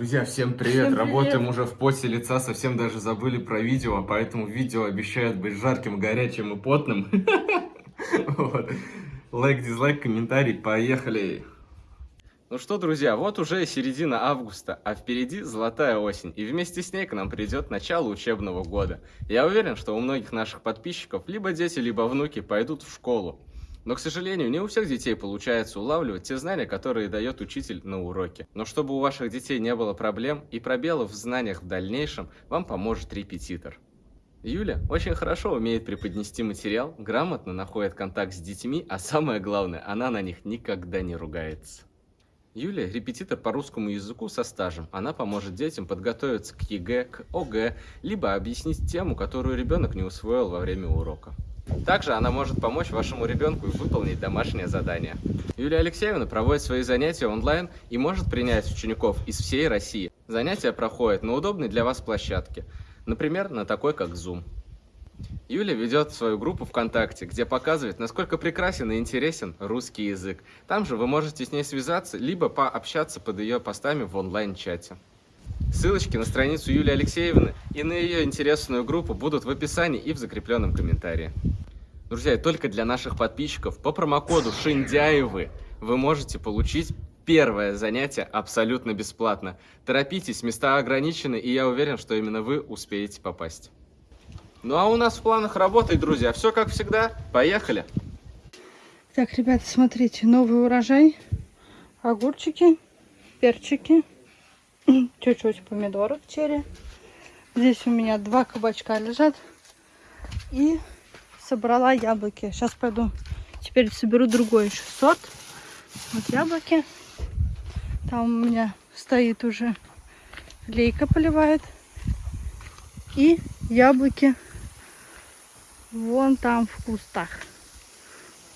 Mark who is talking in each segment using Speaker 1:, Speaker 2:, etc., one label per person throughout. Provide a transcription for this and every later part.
Speaker 1: Друзья, всем привет.
Speaker 2: Всем привет.
Speaker 1: Работаем уже в поте лица, совсем даже забыли про видео, поэтому видео обещает быть жарким, горячим и потным. Лайк, дизлайк, комментарий, поехали. Ну что, друзья, вот уже середина августа, а впереди золотая осень, и вместе с ней к нам придет начало учебного года. Я уверен, что у многих наших подписчиков либо дети, либо внуки пойдут в школу. Но, к сожалению, не у всех детей получается улавливать те знания, которые дает учитель на уроке. Но чтобы у ваших детей не было проблем и пробелов в знаниях в дальнейшем, вам поможет репетитор. Юля очень хорошо умеет преподнести материал, грамотно находит контакт с детьми, а самое главное, она на них никогда не ругается. Юля – репетитор по русскому языку со стажем. Она поможет детям подготовиться к ЕГЭ, к ОГЭ, либо объяснить тему, которую ребенок не усвоил во время урока. Также она может помочь вашему ребенку выполнить домашнее задание. Юлия Алексеевна проводит свои занятия онлайн и может принять учеников из всей России. Занятия проходят на удобной для вас площадке, например, на такой как Zoom. Юля ведет свою группу ВКонтакте, где показывает, насколько прекрасен и интересен русский язык. Там же вы можете с ней связаться, либо пообщаться под ее постами в онлайн-чате. Ссылочки на страницу Юлии Алексеевны и на ее интересную группу будут в описании и в закрепленном комментарии. Друзья, и только для наших подписчиков по промокоду Шиндяевы вы можете получить первое занятие абсолютно бесплатно. Торопитесь, места ограничены, и я уверен, что именно вы успеете попасть. Ну а у нас в планах работает, друзья. Все как всегда. Поехали!
Speaker 2: Так, ребята, смотрите, новый урожай. Огурчики, перчики, чуть-чуть помидоров черри. Здесь у меня два кабачка лежат. И собрала яблоки. Сейчас пойду, теперь соберу другой еще сорт. Вот яблоки. Там у меня стоит уже лейка поливает. И яблоки вон там в кустах.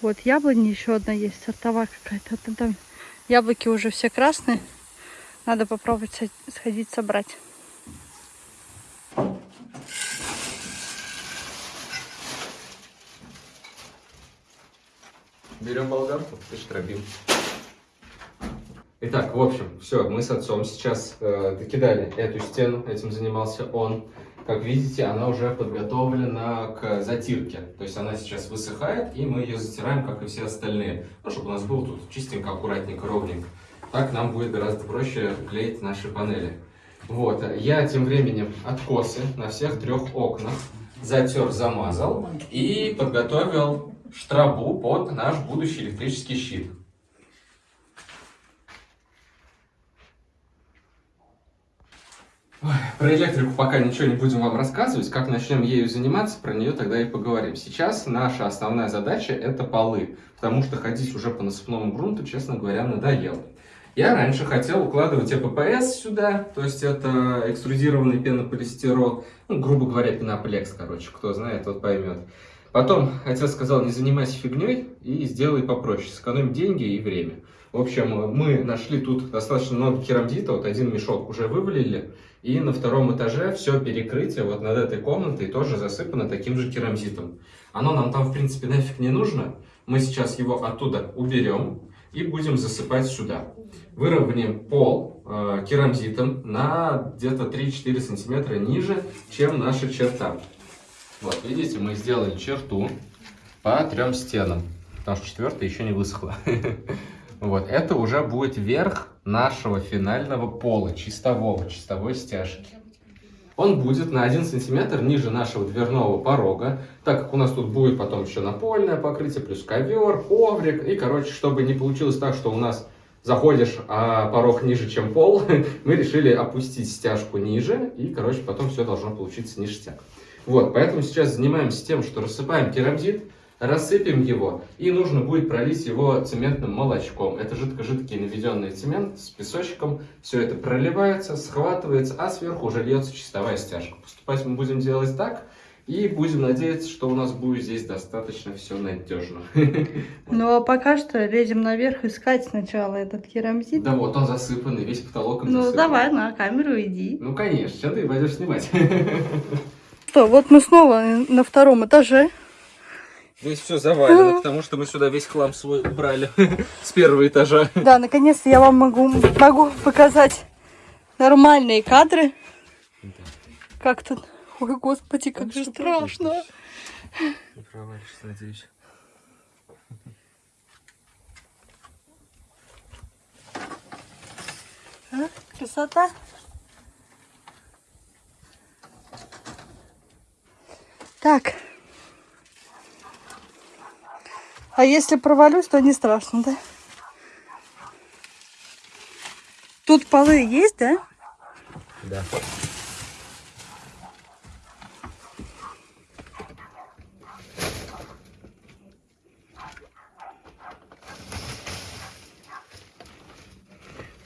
Speaker 2: Вот яблони еще одна есть, сортовая какая-то. Там яблоки уже все красные. Надо попробовать сходить собрать.
Speaker 1: Берем болгарку и штробим. Итак, в общем, все, мы с отцом сейчас э, докидали эту стену, этим занимался он. Как видите, она уже подготовлена к затирке. То есть она сейчас высыхает, и мы ее затираем, как и все остальные. Ну, чтобы у нас было тут чистенько, аккуратненько, ровненько. Так нам будет гораздо проще клеить наши панели. Вот, я тем временем откосы на всех трех окнах затер, замазал и подготовил штрабу под наш будущий электрический щит. Ой, про электрику пока ничего не будем вам рассказывать. Как начнем ею заниматься, про нее тогда и поговорим. Сейчас наша основная задача это полы, потому что ходить уже по насыпному грунту, честно говоря, надоело. Я раньше хотел укладывать ЭППС сюда, то есть это экструдированный пенополистирол, ну, грубо говоря, пеноплекс, короче, кто знает, тот поймет. Потом отец сказал, не занимайся фигней и сделай попроще, сэкономь деньги и время. В общем, мы нашли тут достаточно много керамзита, вот один мешок уже вывалили, и на втором этаже все перекрытие вот над этой комнатой тоже засыпано таким же керамзитом. Оно нам там, в принципе, нафиг не нужно, мы сейчас его оттуда уберем и будем засыпать сюда. Выровняем пол э, керамзитом на где-то 3-4 сантиметра ниже, чем наша черта. Вот, видите, мы сделали черту по трем стенам, потому что четвертая еще не высохла. Вот, это уже будет верх нашего финального пола, чистового, чистовой стяжки. Он будет на 1 сантиметр ниже нашего дверного порога, так как у нас тут будет потом еще напольное покрытие, плюс ковер, коврик. И, короче, чтобы не получилось так, что у нас заходишь, а порог ниже, чем пол, мы решили опустить стяжку ниже, и, короче, потом все должно получиться ништяк. Вот, поэтому сейчас занимаемся тем, что рассыпаем керамзит, рассыпем его, и нужно будет пролить его цементным молочком. Это жидко-жидкий наведенный цемент с песочком. Все это проливается, схватывается, а сверху уже льется чистовая стяжка. Поступать мы будем делать так, и будем надеяться, что у нас будет здесь достаточно все надежно.
Speaker 2: Ну а пока что лезем наверх искать сначала этот керамзит.
Speaker 1: Да вот он засыпанный, весь потолок
Speaker 2: Ну засыпан. давай на камеру иди.
Speaker 1: Ну конечно, ты пойдешь снимать?
Speaker 2: Что, вот мы снова на втором этаже.
Speaker 1: Здесь все завалено, потому что мы сюда весь хлам свой убрали с первого этажа.
Speaker 2: Да, наконец-то я вам могу, могу показать Нормальные кадры.
Speaker 1: Да.
Speaker 2: Как тут? Ой, господи, как
Speaker 1: Ну,
Speaker 2: же страшно.
Speaker 1: Не провалишься, надеюсь.
Speaker 2: А? Красота. Так. А если провалюсь, то не страшно, да? Тут полы есть, да?
Speaker 1: Да.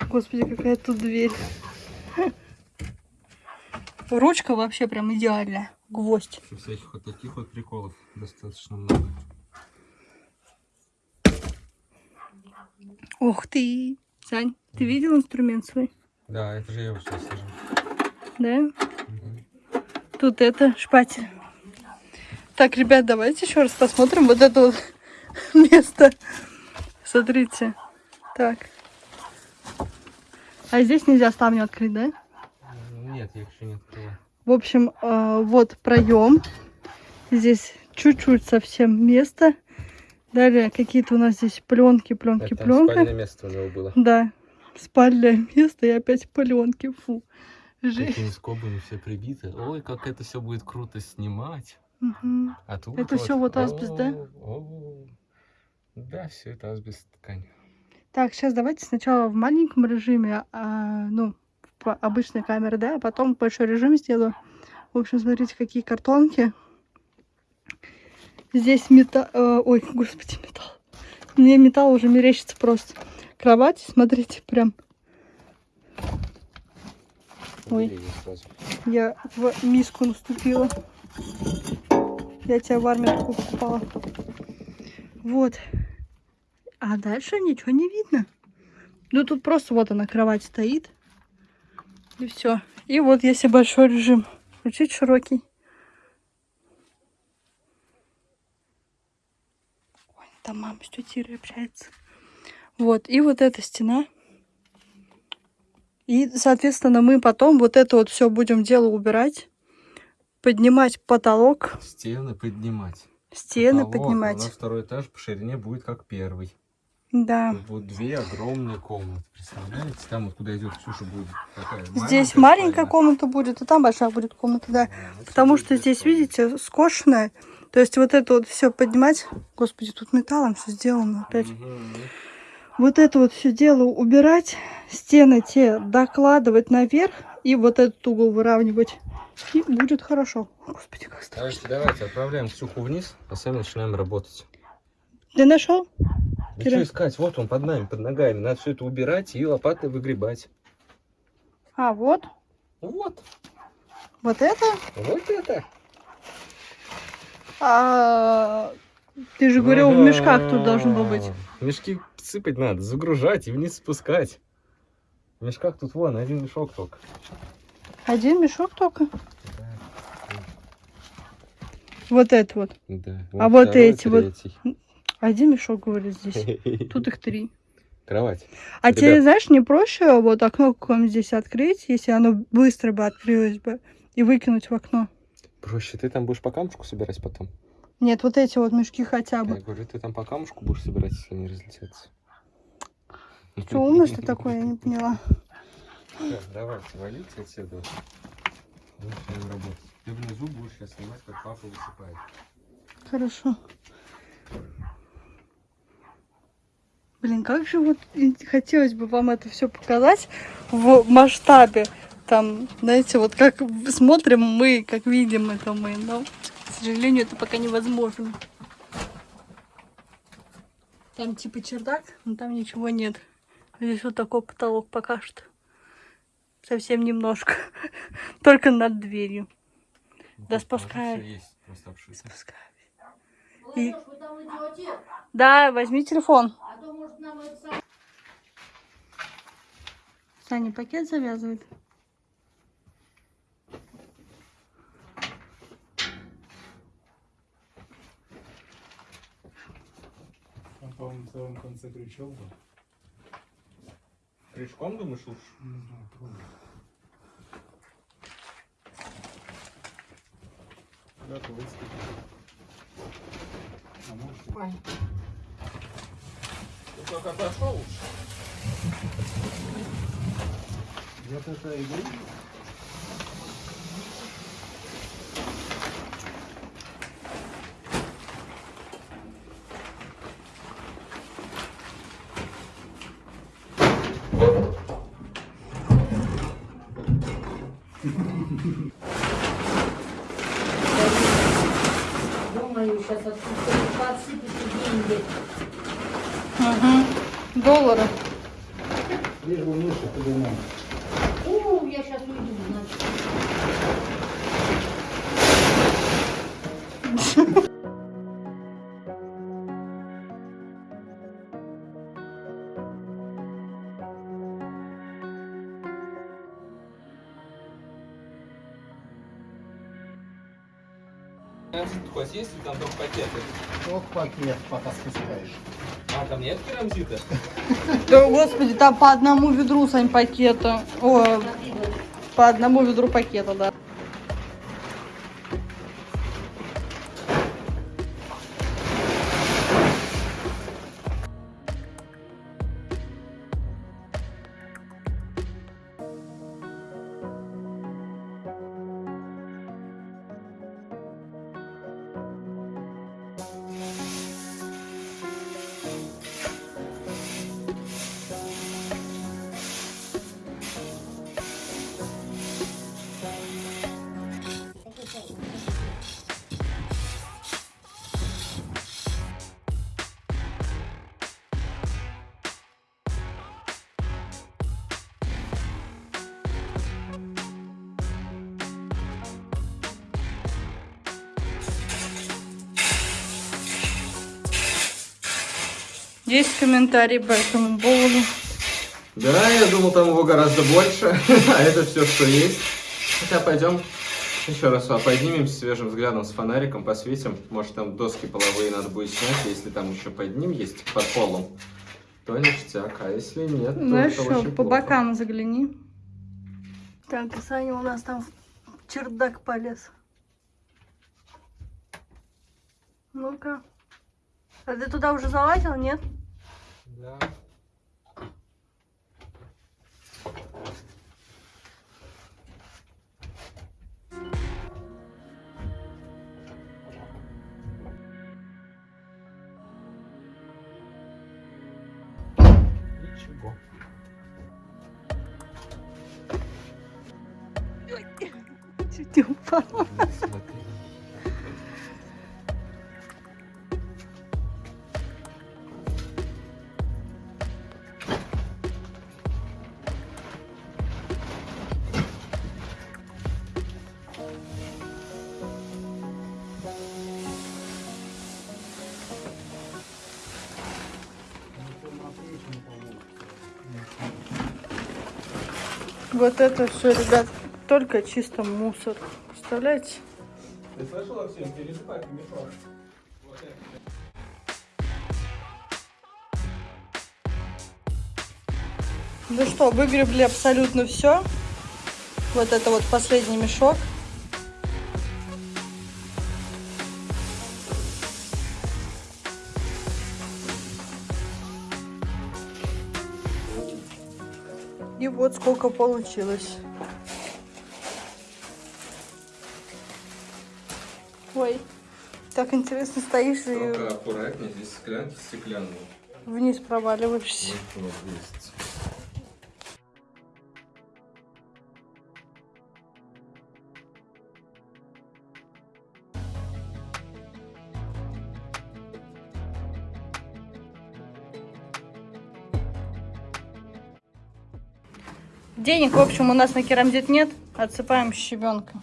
Speaker 2: Господи, какая тут дверь. Ручка вообще прям идеальная. Гвоздь.
Speaker 1: Всяких вот таких вот приколов достаточно много.
Speaker 2: Ух ты. Сань, ты видел инструмент свой?
Speaker 1: Да, это же я его сейчас сажу.
Speaker 2: Да? Тут это шпатель. Так, ребят, давайте еще раз посмотрим вот это вот место. Смотрите. Так. А здесь нельзя ставню открыть, да?
Speaker 1: Нет, я еще не открывал.
Speaker 2: В общем, э, вот проем. Здесь чуть-чуть совсем место. Далее какие-то у нас здесь пленки, пленки,
Speaker 1: Это
Speaker 2: пленка.
Speaker 1: спальное место уже было.
Speaker 2: Да, спальное место и опять пленки. Фу. Жесть.
Speaker 1: Такими скобами все прибиты. Ой, как это все будет круто снимать.
Speaker 2: Мгм.
Speaker 1: А тут
Speaker 2: Это всё вот асбест, да?
Speaker 1: О. Да, все это асбест ткань.
Speaker 2: Так, сейчас давайте сначала в маленьком режиме, а, ну, обычной камере, да, а потом большой режим сделаю. В общем, смотрите, какие картонки. Здесь металл... ой, господи, металл. Мне металл уже мерещится просто. Кровать, смотрите, прям Ой. Я в миску наступила. Я тебя в армию покупала. Вот. А дальше ничего не видно. Ну тут просто вот она, кровать стоит. И все. И вот если большой режим. Включить широкий. Ой, там мама с тетей общается. Вот. И вот эта стена. И, соответственно, мы потом вот это вот все будем дело убирать. Поднимать потолок.
Speaker 1: Стены поднимать.
Speaker 2: Стены
Speaker 1: Потолок,
Speaker 2: поднимать.
Speaker 1: У нас второй этаж по ширине будет как первый.
Speaker 2: Да.
Speaker 1: Тут будут две огромные комнаты. Представляете? Там вот куда идет Ксюша будет такая
Speaker 2: Здесь маленькая
Speaker 1: спальня.
Speaker 2: комната будет, а там большая будет комната, да.
Speaker 1: Да,
Speaker 2: Потому что здесь,
Speaker 1: комнат.
Speaker 2: видите, скошенное. То есть вот это вот все поднимать. Господи, тут металлом все сделано опять.
Speaker 1: Мгм.
Speaker 2: Вот это вот все дело убирать. Стены те докладывать наверх. И вот этот угол выравнивать. И будет хорошо. Господи, как страшно.
Speaker 1: Давайте, давайте, отправляем Ксюху вниз, а сами начинаем работать.
Speaker 2: Ты нашел?
Speaker 1: Ну что искать? Вот он под нами, под ногами. Надо все это убирать и лопатой выгребать.
Speaker 2: А, вот.
Speaker 1: Вот,
Speaker 2: Вот это.
Speaker 1: вот это.
Speaker 2: А, ты же говорил, в мешках тут должно было быть.
Speaker 1: Мешки сыпать надо, загружать и вниз спускать. В мешках тут вон один мешок только.
Speaker 2: Один мешок только. Вот это вот.
Speaker 1: Да.
Speaker 2: А вот эти вот. Один мешок, говорит, здесь. Тут их три.
Speaker 1: Кровать.
Speaker 2: А
Speaker 1: Ребят.
Speaker 2: тебе, знаешь, не проще вот окно какое-нибудь здесь открыть, если оно быстро бы открылось бы, и выкинуть в окно?
Speaker 1: Проще, ты там будешь по камушку собирать потом?
Speaker 2: Нет, вот эти вот мешки хотя
Speaker 1: Я
Speaker 2: бы.
Speaker 1: говорю, ты там по камушку будешь собирать, если они разлетятся.
Speaker 2: Что умно, что такое, я не поняла.
Speaker 1: Так, давайте, валите отсюда. Работать. Ты внизу будешь сейчас снимать, как папа высыпает.
Speaker 2: Хорошо. Блин, как же вот хотелось бы вам это все показать в масштабе. Там, знаете, вот как смотрим мы, как видим это мы, но, к сожалению, это пока невозможно. Там типа чердак, но там ничего нет. Здесь вот такой потолок пока что. Совсем немножко. Только над дверью. Да спускай.
Speaker 1: Все
Speaker 3: и...
Speaker 2: Да, возьми телефон. Саня пакет завязывает.
Speaker 4: Он, по-моему, в самом конце крючок был.
Speaker 1: Крючком, думаешь, лучше?
Speaker 4: Не знаю, пробуй. Готовится.
Speaker 1: Ой. Ты только отошел
Speaker 4: Вот это и будет.
Speaker 3: Думаю, сейчас откуда подсыпите деньги.
Speaker 2: Угу. Доллары.
Speaker 4: Лишь бы мыши подумал.
Speaker 3: У, я сейчас уйду, значит.
Speaker 1: Хоть есть ли там только пакеты?
Speaker 4: Только пакет пока спускаешь.
Speaker 1: А, там нет керамзита?
Speaker 2: Да, господи, там по одному ведру, Сань, пакета. О, по одному ведру пакета, да. Есть комментарии по этому поводу.
Speaker 1: Да, я думал, там его гораздо больше, а это все, что есть. Хотя пойдем еще раз а, поднимемся свежим взглядом с фонариком, посветим. Может, там доски половые надо будет снять, если там еще под ним есть, под полом, то ништяк. А если нет, то
Speaker 2: Знаешь
Speaker 1: это
Speaker 2: что,
Speaker 1: очень
Speaker 2: по
Speaker 1: плохо.
Speaker 2: бокам загляни. Так, и Саня у нас там в чердак полез. Ну-ка. А ты туда уже залазил, нет?
Speaker 1: Да. Ничего.
Speaker 2: Чуть не упал. Вот это все, ребят, только чисто мусор. Представляете?
Speaker 1: Ты слышал, Максим, пересыпай. Вот это.
Speaker 2: Ну что, выгребли абсолютно все. Вот это вот последний мешок. Вот сколько получилось. Ой, так интересно стоишь и
Speaker 1: Только аккуратнее, здесь склянки стеклянные.
Speaker 2: вниз проваливаешься.
Speaker 1: Вот, вот
Speaker 2: Денег, в общем, у нас на керамзит нет. Отсыпаем щебенкой.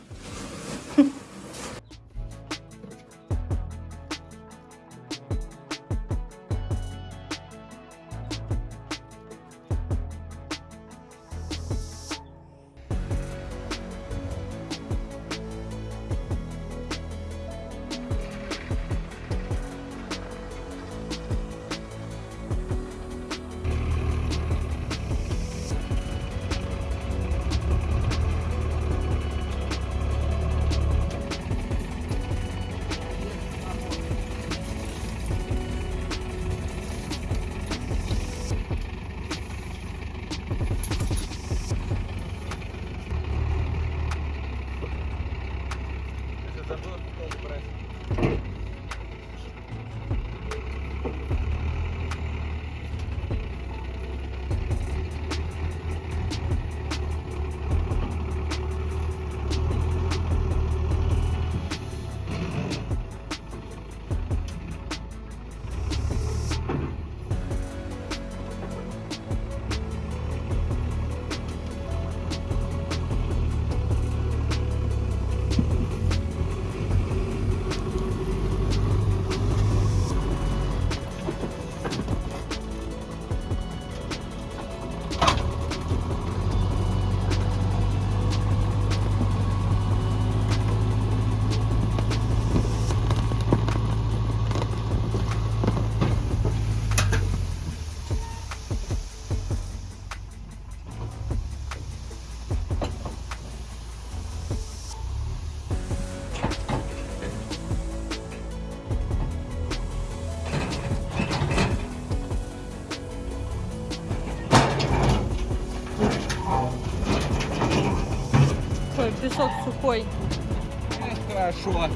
Speaker 1: Хорошо.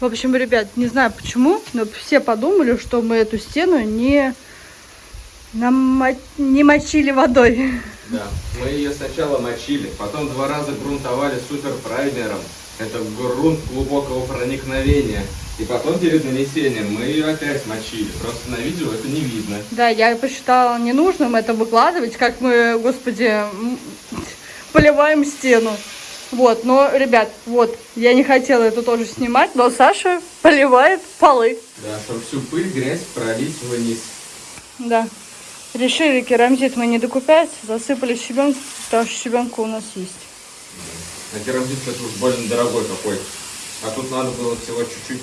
Speaker 2: В общем, ребят, не знаю почему, но все подумали, что мы эту стену не, намо- не мочили водой.
Speaker 1: Да, мы ее сначала мочили, потом два раза грунтовали суперпраймером. Это грунт глубокого проникновения. И потом перед нанесением мы ее опять мочили. Просто на видео это не видно.
Speaker 2: Да, я посчитала ненужным это выкладывать, как мы, господи, поливаем стену. Вот, но, ребят, вот, я не хотела это тоже снимать, но Саша поливает полы.
Speaker 1: Да, чтобы всю пыль, грязь пролить вниз.
Speaker 2: Да. Решили керамзит мы не докупать, засыпали щебенку, потому что щебенка у нас есть.
Speaker 1: А керамзит это уж больно дорогой какой. А тут надо было всего чуть-чуть.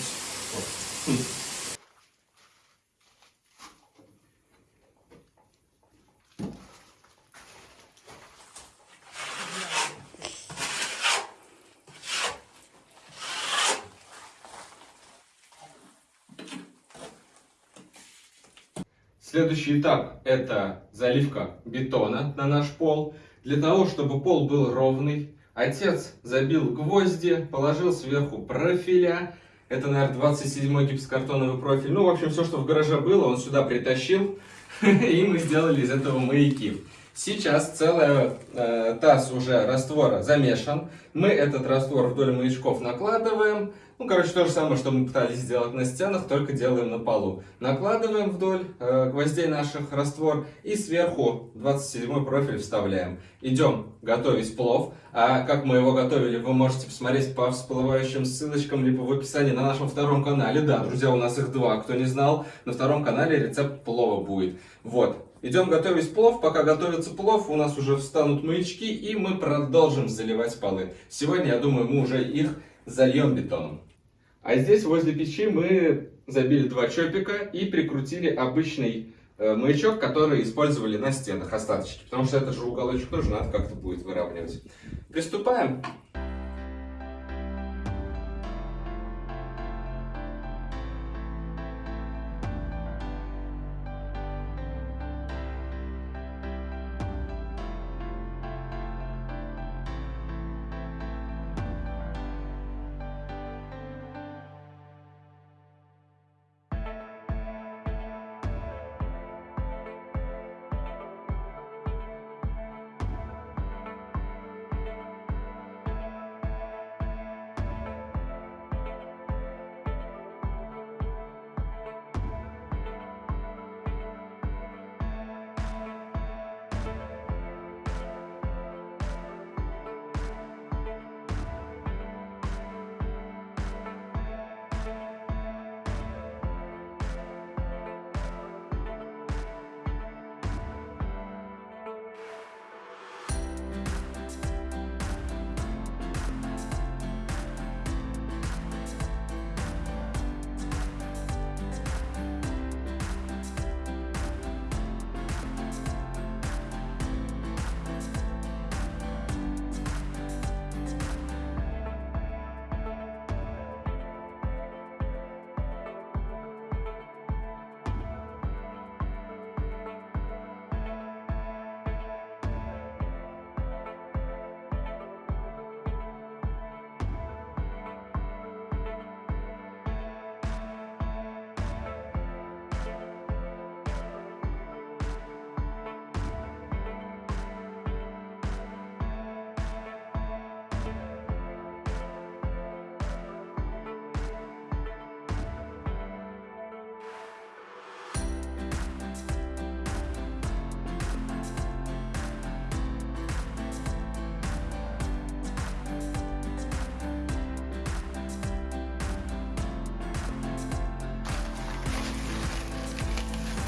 Speaker 1: Следующий этап – это заливка бетона на наш пол. Для того, чтобы пол был ровный, отец забил гвозди, положил сверху профиля. Это, наверное, 27-й гипсокартоновый профиль. Ну, в общем, все, что в гараже было, он сюда притащил. И мы сделали из этого маяки. Сейчас целый э, таз уже раствора замешан. Мы этот раствор вдоль маячков накладываем. Ну, короче, то же самое, что мы пытались сделать на стенах, только делаем на полу. Накладываем вдоль э, гвоздей наших раствор и сверху 27 профиль вставляем. Идем готовить плов. А как мы его готовили, вы можете посмотреть по всплывающим ссылочкам, либо в описании на нашем втором канале. Да, друзья, у нас их два, кто не знал. На втором канале рецепт плова будет. Вот. Идем готовить плов. Пока готовится плов, у нас уже встанут маячки, и мы продолжим заливать полы. Сегодня, я думаю, мы уже их зальем бетоном. А здесь возле печи мы забили два чопика и прикрутили обычный э, маячок, который использовали на стенах, остаточки. Потому что это же уголочек тоже надо как-то будет выравнивать. Приступаем.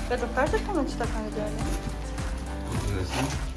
Speaker 2: Это в каждой комнате так надо делать?
Speaker 4: попробуем.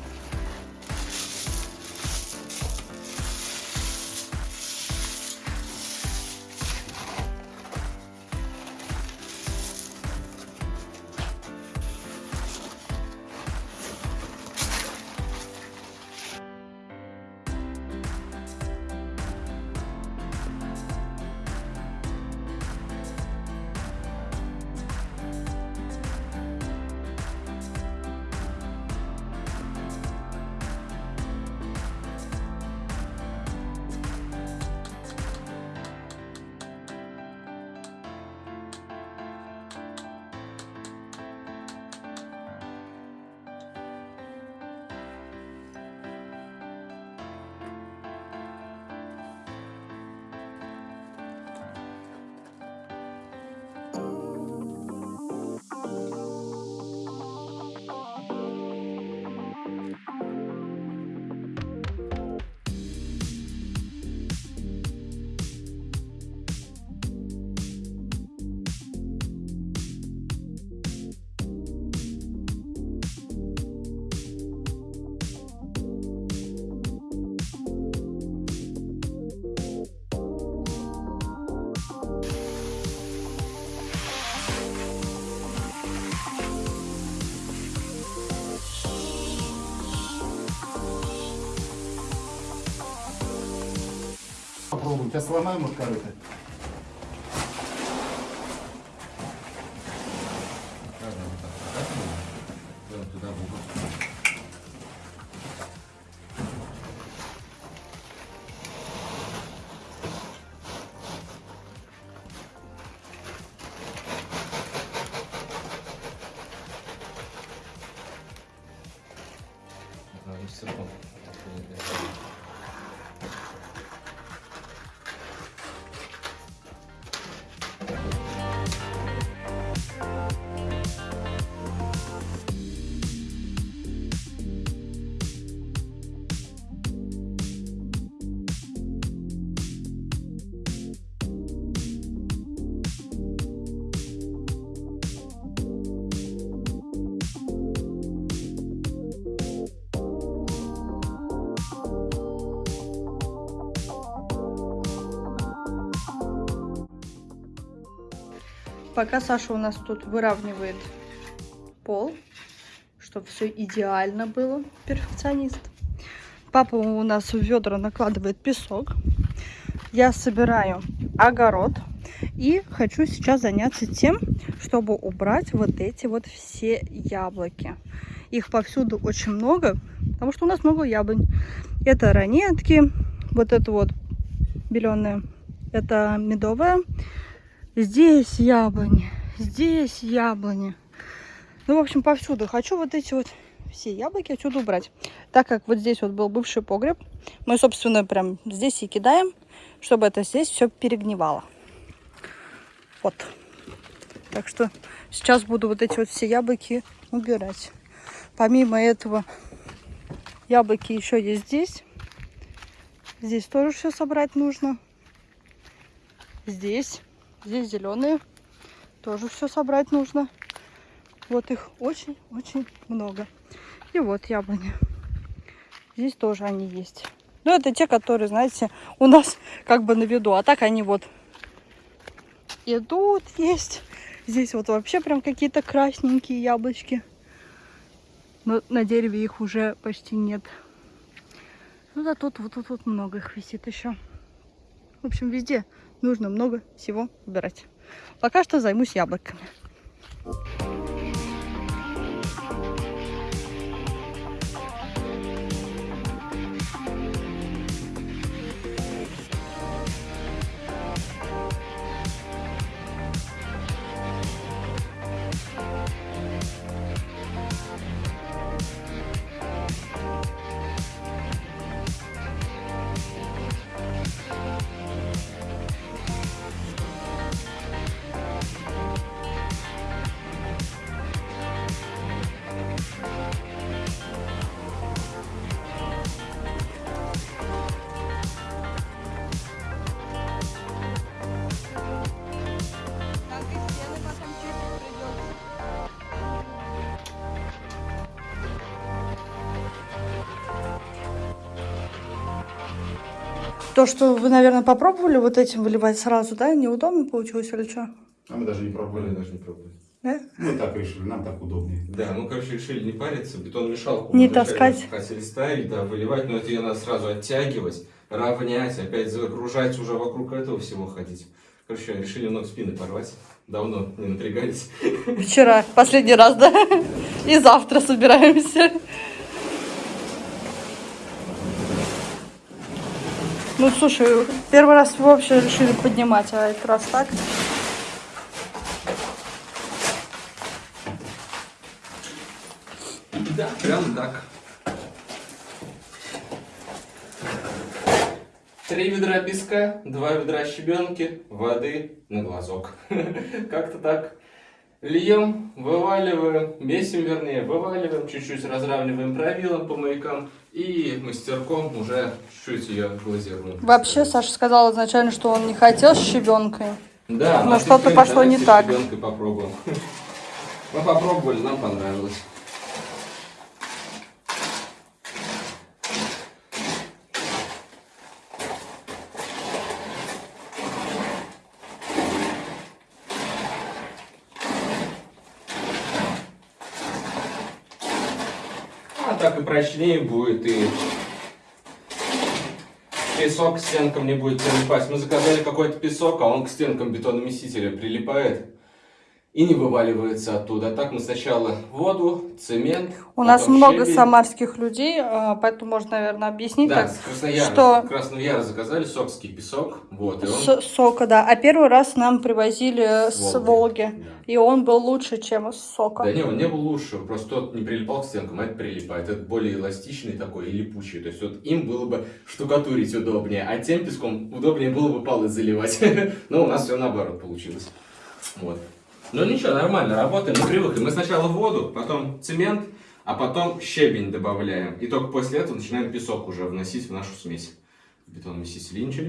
Speaker 4: Сейчас сломаем вот корыто.
Speaker 1: Туда в угол.
Speaker 2: Пока Саша у нас тут выравнивает пол, чтобы все идеально было, перфекционист. Папа у нас в ведра накладывает песок. Я собираю огород. И хочу сейчас заняться тем, чтобы убрать вот эти вот все яблоки. Их повсюду очень много, потому что у нас много яблонь. Это ранетки, вот это вот беленая, это медовая. Здесь яблони, здесь яблони. Ну, в общем, повсюду. Хочу вот эти вот все яблоки отсюда убрать. Так как вот здесь вот был бывший погреб, мы, собственно, прям здесь и кидаем, чтобы это здесь все перегнивало. Вот. Так что сейчас буду вот эти вот все яблоки убирать. Помимо этого, яблоки еще есть здесь. Здесь тоже все собрать нужно. Здесь. Здесь зеленые. Тоже все собрать нужно. Вот их очень-очень много. И вот яблони. Здесь тоже они есть. Ну, это те, которые, знаете, у нас как бы на виду. А так они вот идут, есть. Здесь вот вообще прям какие-то красненькие яблочки. Но на дереве их уже почти нет. Ну да, тут вот тут вот много их висит еще. В общем, везде нужно много всего убирать. Пока что займусь яблоками. То, что вы, наверное, попробовали вот этим выливать сразу, да? Неудобно получилось или что?
Speaker 4: А мы даже не пробовали.
Speaker 1: Даже не пробовать.
Speaker 2: Да?
Speaker 4: Мы так решили, нам так удобнее.
Speaker 1: Да, ну, короче, решили не париться, бетономешалку
Speaker 2: Не
Speaker 1: мы вначале
Speaker 2: таскать.
Speaker 1: Хотели ставить, да, выливать, но это ее надо сразу оттягивать, равнять, опять загружать, уже вокруг этого всего ходить. Короче, решили много спины порвать. Давно не напрягались.
Speaker 2: Вчера, последний раз, да? И завтра собираемся. Ну, слушай, первый раз вообще решили поднимать, а это раз так.
Speaker 1: Да, прям так. Три ведра песка, два ведра щебенки, воды на глазок. Как-то так. Льем, вываливаем, месим, вернее, вываливаем, чуть-чуть разравниваем правилом по маякам и мастерком уже чуть-чуть ее глазируем.
Speaker 2: Вообще, Саша сказал изначально, что он не хотел с щебенкой.
Speaker 1: Да,
Speaker 2: Но
Speaker 1: ну,
Speaker 2: что-то
Speaker 1: теперь
Speaker 2: пошло не так.
Speaker 1: щебенкой попробуем. Мы попробовали, нам понравилось. А так и прочнее будет, и песок к стенкам не будет прилипать. Мы заказали какой-то песок, а он к стенкам бетономесителя прилипает и не вываливается оттуда. Так мы сначала воду, цемент.
Speaker 2: У нас много
Speaker 1: щебень.
Speaker 2: самарских людей, а, поэтому можно, наверное, объяснить
Speaker 1: Да,
Speaker 2: так.
Speaker 1: с Краснояра.
Speaker 2: что-
Speaker 1: С Красного Яра заказали сокский песок. Вот, и он...
Speaker 2: С- сока, да. А первый раз нам привозили с
Speaker 1: Волги.
Speaker 2: Волги.
Speaker 4: Да.
Speaker 2: И он был лучше, чем из сока.
Speaker 1: Да не, он не был лучше, просто тот не прилипал к стенкам, а это прилипает. Это более эластичный такой и липучий. То есть вот им было бы штукатурить удобнее, а тем песком удобнее было бы полы заливать. Но у нас все наоборот получилось. Вот. Ну ничего, нормально, работаем, мы привыкли. Мы сначала воду, потом цемент, а потом щебень добавляем. И только после этого начинаем песок уже вносить в нашу смесь. Бетономеситель и ничего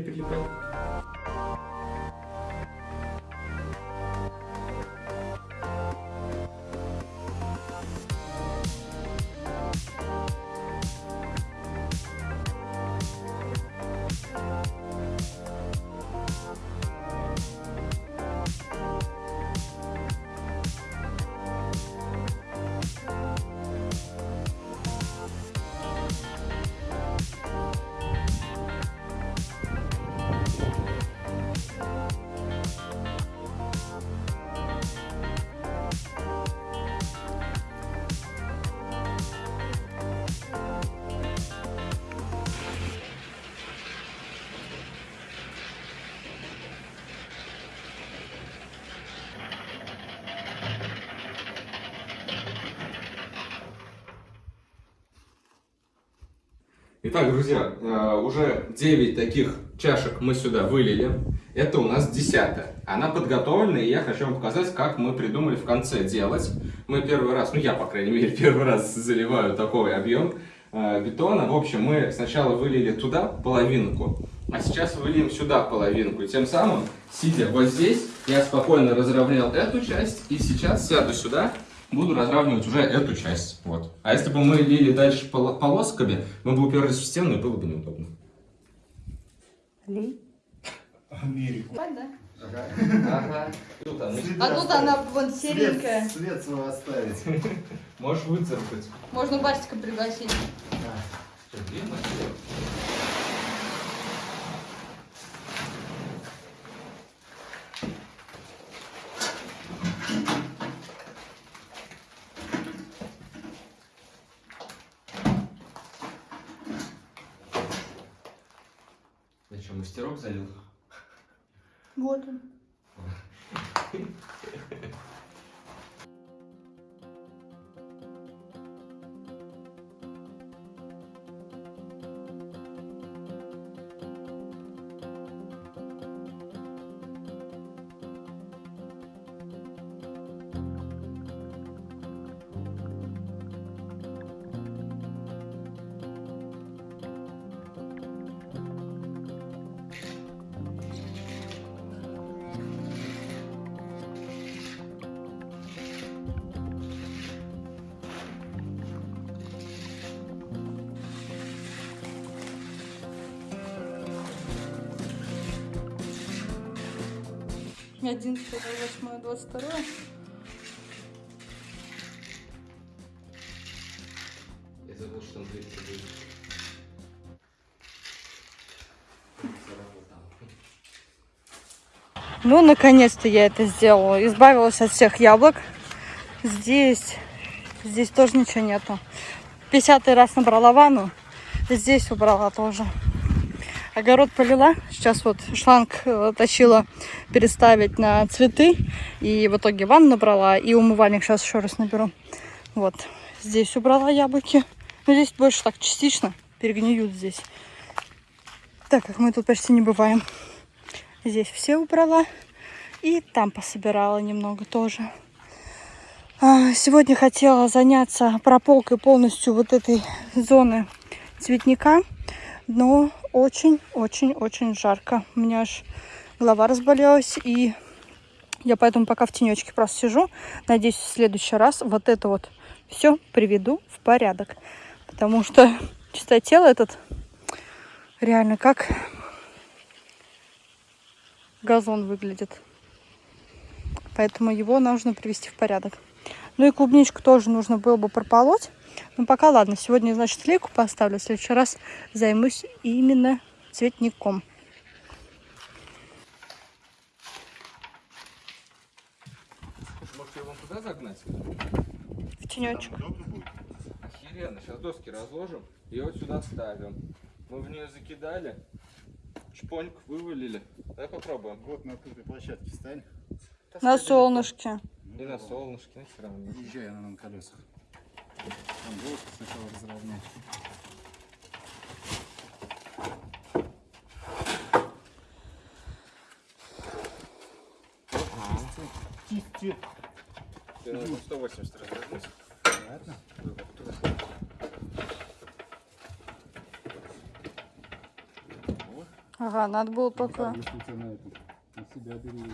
Speaker 1: Итак, друзья, э, уже 9 таких чашек мы сюда вылили. Это у нас десятая. Она подготовлена, и я хочу вам показать, как мы придумали в конце делать. Мы первый раз, ну я, по крайней мере, первый раз заливаю такой объем э, бетона. В общем, мы сначала вылили туда половинку, а сейчас выльем сюда половинку. И тем самым, сидя вот здесь, я спокойно разровнял эту часть, и сейчас сяду сюда буду разравнивать уже эту часть. Вот. А если бы мы лили дальше поло- полосками, мы бы уперлись в стену и было бы неудобно.
Speaker 2: Лей.
Speaker 4: Америку.
Speaker 1: Ага. Тут она.
Speaker 2: А тут она вон
Speaker 4: Свет, свет свой оставить.
Speaker 1: Можешь выцарапать.
Speaker 2: Можно Басика пригласить.
Speaker 1: Что,
Speaker 2: 11, 28, 22.
Speaker 1: Я забыл, что он будет.
Speaker 2: Ну, наконец-то я это сделала. Избавилась от всех яблок. Здесь, здесь тоже ничего нету. 50 раз набрала ванну. Здесь убрала тоже. Огород полила. Сейчас вот шланг э, тащила переставить на цветы. И в итоге ванну набрала. И умывальник сейчас еще раз наберу. Вот. Здесь убрала яблоки. Но здесь больше так частично. Перегниют здесь. Так как мы тут почти не бываем. Здесь все убрала. И там пособирала немного тоже. А, Сегодня хотела заняться прополкой полностью вот этой зоны цветника. Но очень-очень-очень жарко. У меня аж голова разболелась. И я поэтому пока в тенечке просто сижу. Надеюсь, в следующий раз вот это вот все приведу в порядок. Потому что чистотел этот реально как газон выглядит. Поэтому его нужно привести в порядок. Ну и клубничку тоже нужно было бы прополоть. Ну пока ладно, сегодня, значит, лейку поставлю. В следующий раз займусь именно цветником.
Speaker 1: Может, его туда загнать?
Speaker 2: В тенечек.
Speaker 1: Охеренно. Сейчас доски разложим и вот сюда ставим. Мы в нее закидали, чпоньк вывалили. Давай попробуем.
Speaker 4: Вот на этой площадке стань.
Speaker 2: На солнышке.
Speaker 1: И на солнышке, ну все равно.
Speaker 4: Езжай она на колесах. Там доски сначала разровнять. Чисти.
Speaker 1: Ты на 180 развернись.
Speaker 4: Понятно?
Speaker 2: Ага, надо было только...
Speaker 4: Если у тебя на этом, на себя бери.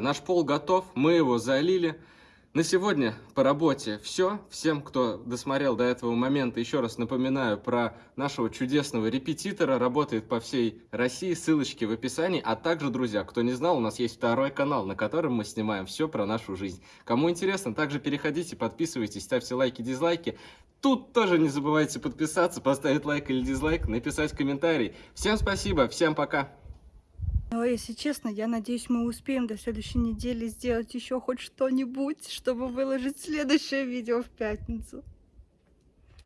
Speaker 1: Наш пол готов, мы его залили. На сегодня по работе все. Всем, кто досмотрел до этого момента, еще раз напоминаю про нашего чудесного репетитора. Работает по всей России, ссылочки в описании. А также, друзья, кто не знал, у нас есть второй канал, на котором мы снимаем все про нашу жизнь. Кому интересно, также переходите, подписывайтесь, ставьте лайки, дизлайки. Тут тоже не забывайте подписаться, поставить лайк или дизлайк, написать комментарий. Всем спасибо, всем пока.
Speaker 2: Но, если честно, я надеюсь, мы успеем до следующей недели сделать еще хоть что-нибудь, чтобы выложить следующее видео в пятницу.